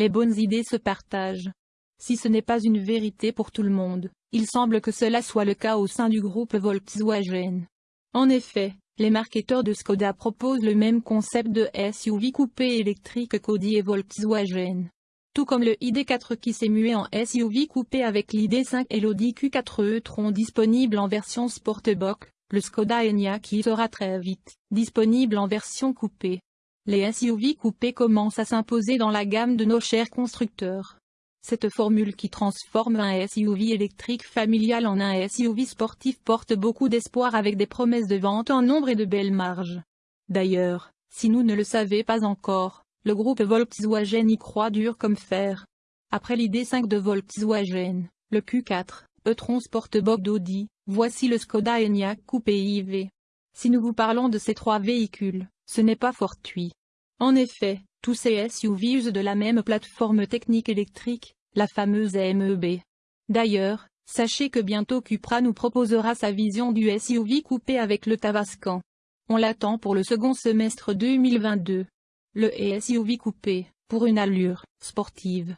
les bonnes idées se partagent. Si ce n'est pas une vérité pour tout le monde, il semble que cela soit le cas au sein du groupe Volkswagen. En effet, les marketeurs de Skoda proposent le même concept de SUV coupé électrique qu'Audi et Volkswagen. Tout comme le ID4 qui s'est mué en SUV coupé avec l'ID5 et l'Audi Q4 e-tron disponible en version Sportback, le Skoda Enyaq qui sera très vite disponible en version coupée. Les SUV coupés commencent à s'imposer dans la gamme de nos chers constructeurs. Cette formule qui transforme un SUV électrique familial en un SUV sportif porte beaucoup d'espoir avec des promesses de vente en nombre et de belles marges. D'ailleurs, si nous ne le savez pas encore, le groupe Volkswagen y croit dur comme fer. Après l'idée 5 de Volkswagen, le Q4, e-tron Sportback d'Audi, voici le Skoda Enyaq Coupé IV. Si nous vous parlons de ces trois véhicules, ce n'est pas fortuit. En effet, tous ces SUV usent de la même plateforme technique électrique, la fameuse MEB. D'ailleurs, sachez que bientôt Cupra nous proposera sa vision du SUV coupé avec le Tavascan. On l'attend pour le second semestre 2022. Le SUV coupé, pour une allure sportive.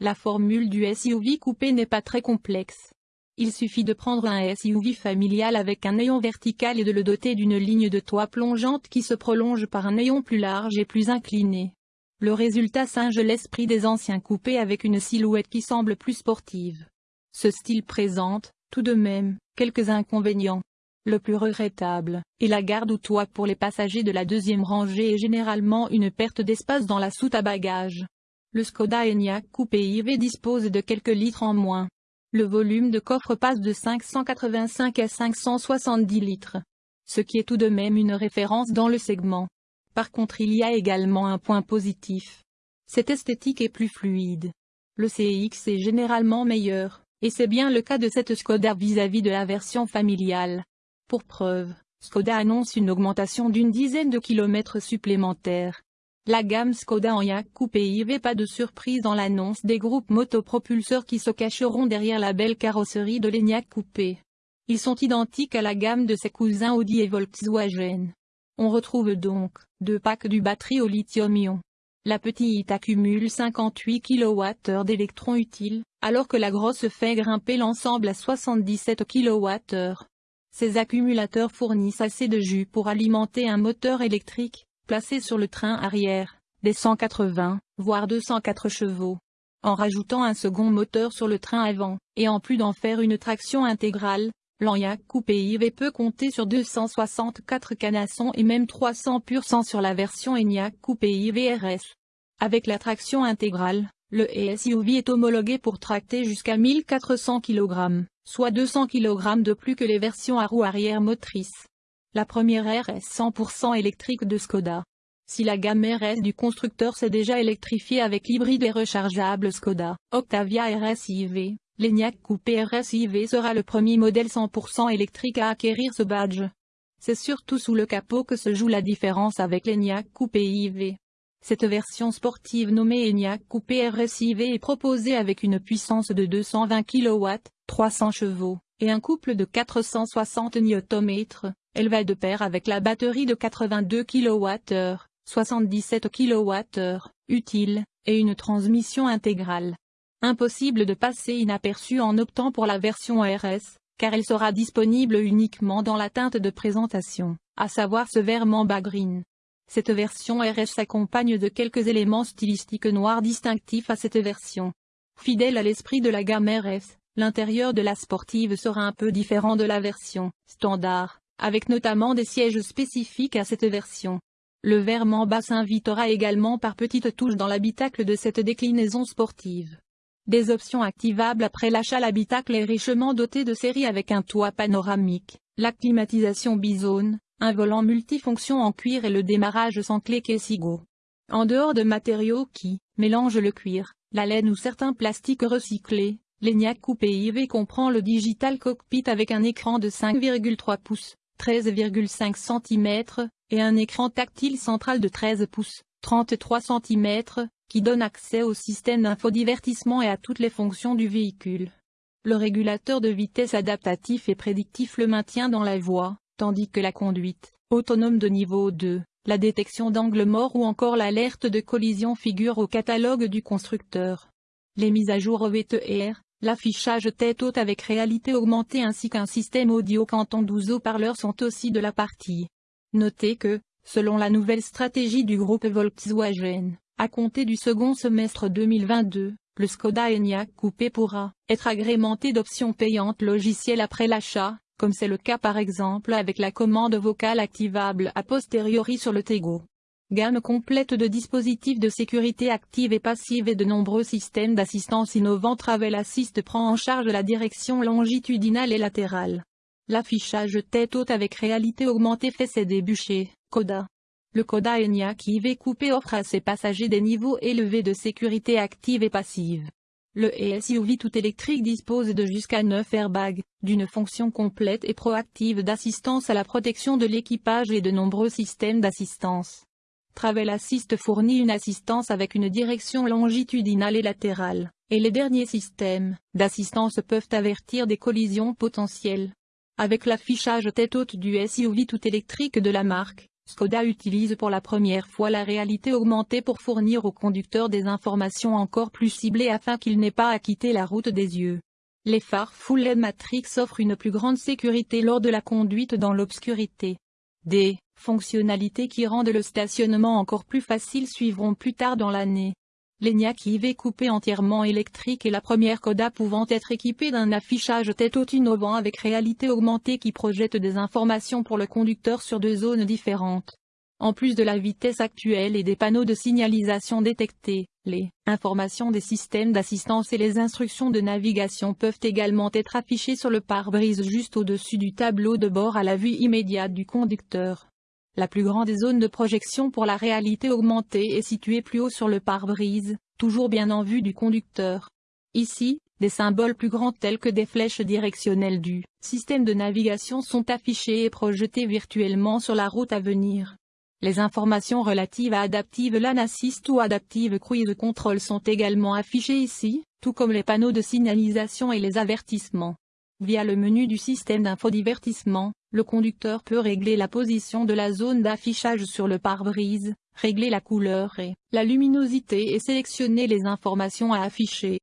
La formule du SUV coupé n'est pas très complexe. Il suffit de prendre un SUV familial avec un néon vertical et de le doter d'une ligne de toit plongeante qui se prolonge par un néon plus large et plus incliné. Le résultat singe l'esprit des anciens coupés avec une silhouette qui semble plus sportive. Ce style présente, tout de même, quelques inconvénients. Le plus regrettable, est la garde ou toit pour les passagers de la deuxième rangée et généralement une perte d'espace dans la soute à bagages. Le Skoda Enyaq coupé IV dispose de quelques litres en moins. Le volume de coffre passe de 585 à 570 litres. Ce qui est tout de même une référence dans le segment. Par contre il y a également un point positif. Cette esthétique est plus fluide. Le CX est généralement meilleur, et c'est bien le cas de cette Skoda vis-à-vis de la version familiale. Pour preuve, Skoda annonce une augmentation d'une dizaine de kilomètres supplémentaires, la gamme Skoda Enyaq coupé IV pas de surprise dans l'annonce des groupes motopropulseurs qui se cacheront derrière la belle carrosserie de l'Enyaq coupé. Ils sont identiques à la gamme de ses cousins Audi et Volkswagen. On retrouve donc, deux packs du batterie au lithium-ion. La petite accumule 58 kWh d'électrons utiles, alors que la grosse fait grimper l'ensemble à 77 kWh. Ces accumulateurs fournissent assez de jus pour alimenter un moteur électrique, placé sur le train arrière, des 180, voire 204 chevaux. En rajoutant un second moteur sur le train avant, et en plus d'en faire une traction intégrale, l'Enyaq Coupé IV peut compter sur 264 canassons et même 300% sur la version Enyaq Coupé IV RS. Avec la traction intégrale, le SUV est homologué pour tracter jusqu'à 1400 kg, soit 200 kg de plus que les versions à roues arrière motrices. La première RS 100% électrique de Skoda. Si la gamme RS du constructeur s'est déjà électrifiée avec l'hybride et rechargeable Skoda Octavia RS-IV, l'Enyaq Coupé RS-IV sera le premier modèle 100% électrique à acquérir ce badge. C'est surtout sous le capot que se joue la différence avec l'Enyaq Coupé IV. Cette version sportive nommée Enyaq Coupé RS-IV est proposée avec une puissance de 220 kW, 300 chevaux, et un couple de 460 Nm, elle va de pair avec la batterie de 82 kWh, 77 kWh, utile, et une transmission intégrale. Impossible de passer inaperçu en optant pour la version RS, car elle sera disponible uniquement dans la teinte de présentation, à savoir ce vert mamba green. Cette version RS s'accompagne de quelques éléments stylistiques noirs distinctifs à cette version. Fidèle à l'esprit de la gamme RS, l'intérieur de la sportive sera un peu différent de la version standard, avec notamment des sièges spécifiques à cette version. Le verre Mamba s'invitera également par petites touches dans l'habitacle de cette déclinaison sportive. Des options activables après l'achat L'habitacle est richement doté de série avec un toit panoramique, la climatisation bizone, un volant multifonction en cuir et le démarrage sans clé Kessigo. En dehors de matériaux qui mélangent le cuir, la laine ou certains plastiques recyclés, l'ENIAC Coupé IV comprend le Digital Cockpit avec un écran de 5,3 pouces, 13,5 cm, et un écran tactile central de 13 pouces, 33 cm, qui donne accès au système d'infodivertissement et à toutes les fonctions du véhicule. Le régulateur de vitesse adaptatif et prédictif le maintient dans la voie, tandis que la conduite, autonome de niveau 2, la détection d'angle mort ou encore l'alerte de collision figurent au catalogue du constructeur. Les mises à jour OVTR, l'affichage tête haute avec réalité augmentée ainsi qu'un système audio canton 12 haut-parleurs sont aussi de la partie. Notez que, selon la nouvelle stratégie du groupe Volkswagen, à compter du second semestre 2022, le Skoda Enyaq coupé pourra être agrémenté d'options payantes logicielles après l'achat, comme c'est le cas par exemple avec la commande vocale activable a posteriori sur le Tego. Gamme complète de dispositifs de sécurité active et passive et de nombreux systèmes d'assistance innovants Travel Assist prend en charge la direction longitudinale et latérale. L'affichage tête haute avec réalité augmentée fait ses débuts chez Koda. Le Koda Enyaq IV coupé offre à ses passagers des niveaux élevés de sécurité active et passive. Le SUV tout électrique dispose de jusqu'à 9 airbags, d'une fonction complète et proactive d'assistance à la protection de l'équipage et de nombreux systèmes d'assistance. Travel Assist fournit une assistance avec une direction longitudinale et latérale, et les derniers systèmes d'assistance peuvent avertir des collisions potentielles. Avec l'affichage tête haute du SUV tout électrique de la marque, Skoda utilise pour la première fois la réalité augmentée pour fournir au conducteur des informations encore plus ciblées afin qu'il n'ait pas à quitter la route des yeux. Les phares Full LED Matrix offrent une plus grande sécurité lors de la conduite dans l'obscurité. Des fonctionnalités qui rendent le stationnement encore plus facile suivront plus tard dans l'année. L'ENIAC IV coupé entièrement électrique est la première Coda pouvant être équipée d'un affichage tête haute innovant avec réalité augmentée qui projette des informations pour le conducteur sur deux zones différentes. En plus de la vitesse actuelle et des panneaux de signalisation détectés, les informations des systèmes d'assistance et les instructions de navigation peuvent également être affichées sur le pare-brise juste au-dessus du tableau de bord à la vue immédiate du conducteur. La plus grande zone de projection pour la réalité augmentée est située plus haut sur le pare-brise, toujours bien en vue du conducteur. Ici, des symboles plus grands tels que des flèches directionnelles du système de navigation sont affichés et projetés virtuellement sur la route à venir. Les informations relatives à Adaptive Lane Assist ou Adaptive Cruise Control sont également affichées ici, tout comme les panneaux de signalisation et les avertissements. Via le menu du système d'infodivertissement, le conducteur peut régler la position de la zone d'affichage sur le pare-brise, régler la couleur et la luminosité et sélectionner les informations à afficher.